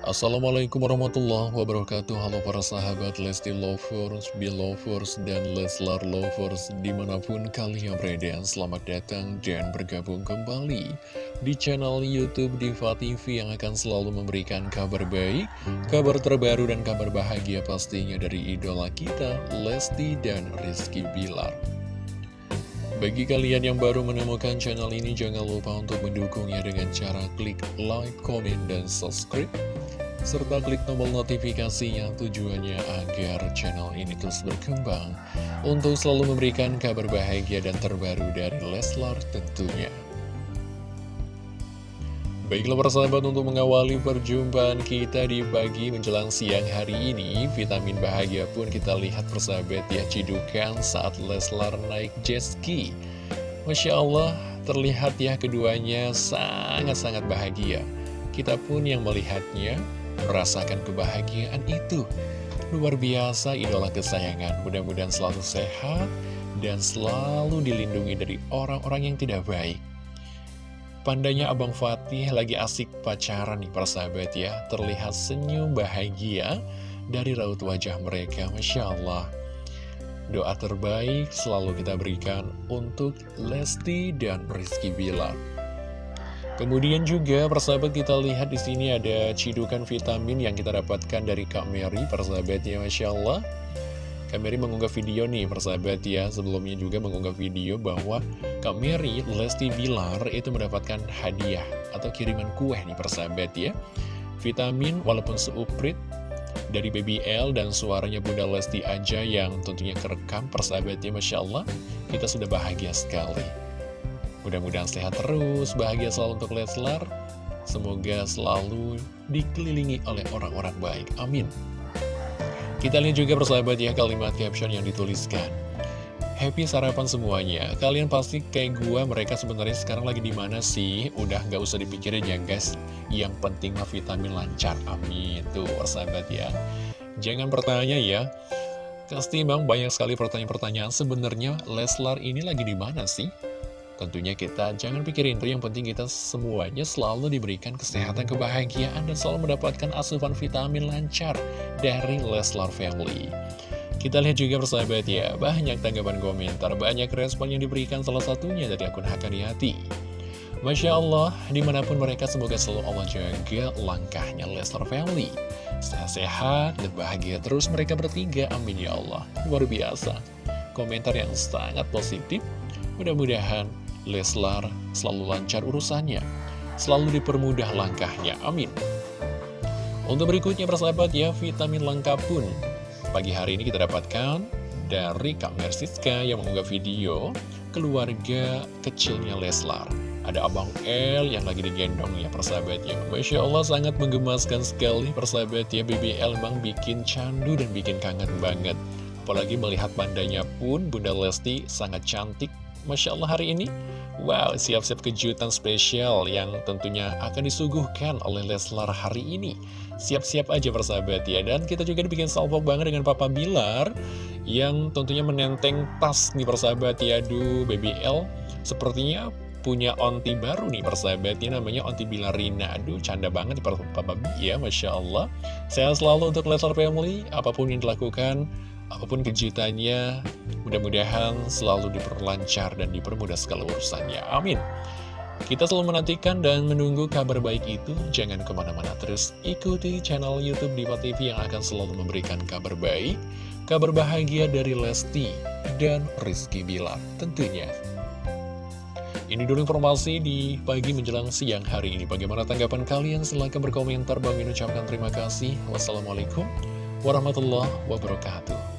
Assalamualaikum warahmatullahi wabarakatuh. Halo para sahabat Lesti Lovers, Belovers, dan Leslar Lovers Di mana pun kalian berada Selamat datang dan bergabung kembali Di channel Youtube Diva TV Yang akan selalu memberikan kabar baik Kabar terbaru dan kabar bahagia pastinya Dari idola kita Lesti dan Rizky Bilar bagi kalian yang baru menemukan channel ini, jangan lupa untuk mendukungnya dengan cara klik like, comment, dan subscribe serta klik tombol notifikasinya tujuannya agar channel ini terus berkembang untuk selalu memberikan kabar bahagia dan terbaru dari Leslar tentunya. Baiklah persahabat untuk mengawali perjumpaan kita di pagi menjelang siang hari ini Vitamin bahagia pun kita lihat persahabat ya cidukan saat Leslar naik jet ski Masya Allah terlihat ya keduanya sangat-sangat bahagia Kita pun yang melihatnya merasakan kebahagiaan itu. Luar biasa idola kesayangan, mudah-mudahan selalu sehat dan selalu dilindungi dari orang-orang yang tidak baik. Pandanya Abang Fatih lagi asik pacaran nih persahabat ya, terlihat senyum bahagia dari raut wajah mereka, Masya Allah. Doa terbaik selalu kita berikan untuk Lesti dan Rizky Bilar. Kemudian juga persahabat kita lihat di sini ada cidukan vitamin yang kita dapatkan dari Kak Mary persahabat ya Masya Allah Kak Mary mengunggah video nih persahabat ya Sebelumnya juga mengunggah video bahwa Kak Mary Lesti Bilar itu mendapatkan hadiah atau kiriman kue nih persahabat ya Vitamin walaupun seuprit dari BBL dan suaranya Bunda Lesti aja yang tentunya kerekam persahabatnya Masya Allah Kita sudah bahagia sekali Mudah-mudahan sehat terus, bahagia selalu untuk Leslar. Semoga selalu dikelilingi oleh orang-orang baik. Amin. Kita lihat juga persahabat ya kalimat caption yang dituliskan. Happy sarapan semuanya. Kalian pasti kayak gua, mereka sebenarnya sekarang lagi di mana sih? Udah nggak usah dipikirin ya guys. Yang penting mah vitamin lancar. Amin. Tuh persahabat ya. Jangan bertanya ya. Pasti bang banyak sekali pertanyaan-pertanyaan. Sebenarnya Leslar ini lagi di mana sih? Tentunya kita jangan pikirin itu, yang penting kita semuanya selalu diberikan kesehatan, kebahagiaan, dan selalu mendapatkan asupan vitamin lancar dari Leslar Family. Kita lihat juga persahabat ya, banyak tanggapan komentar, banyak respon yang diberikan salah satunya dari akun Hakani. Masya Allah, di mana pun mereka semoga selalu Allah jaga langkahnya Leslar Family. Sehat-sehat dan bahagia terus mereka bertiga, amin ya Allah. Luar biasa. Komentar yang sangat positif, mudah-mudahan Leslar selalu lancar urusannya, selalu dipermudah langkahnya, amin. Untuk berikutnya persahabat ya, vitamin lengkap pun. Pagi hari ini kita dapatkan dari Kak Mersiska yang mengunggah video keluarga kecilnya Leslar. Ada Abang L yang lagi digendong ya persahabatnya Masya Allah sangat menggemaskan sekali persahabatnya BBL memang bikin candu dan bikin kangen banget. Apalagi melihat pandanya pun Bunda Lesti sangat cantik Masya Allah hari ini? Wow, siap-siap kejutan spesial yang tentunya akan disuguhkan oleh Leslar hari ini. Siap-siap aja persahabat ya. Dan kita juga dibikin salpok banget dengan Papa Bilar Yang tentunya menenteng tas nih persahabat ya. Aduh, Baby L Sepertinya punya onti baru nih persahabat ya. Namanya onti Bilarina. Aduh, canda banget Papa B ya. Masya Allah. Sehat selalu untuk Leslar Family Apa pun yang dilakukan Apa pun kejutannya, mudah-mudahan selalu diperlancar dan dipermudah segala urusannya. Amin. Kita selalu menantikan dan menunggu kabar baik itu. Jangan ke mana-mana terus ikuti channel Youtube Diva TV yang akan selalu memberikan kabar baik, kabar bahagia dari Lesti dan Rizky Bilar tentunya. Ini dulu informasi di pagi menjelang siang hari ini. Bagaimana tanggapan kalian? Silahkan berkomentar. Bang ucapkan terima kasih. Wassalamualaikum warahmatullahi wabarakatuh.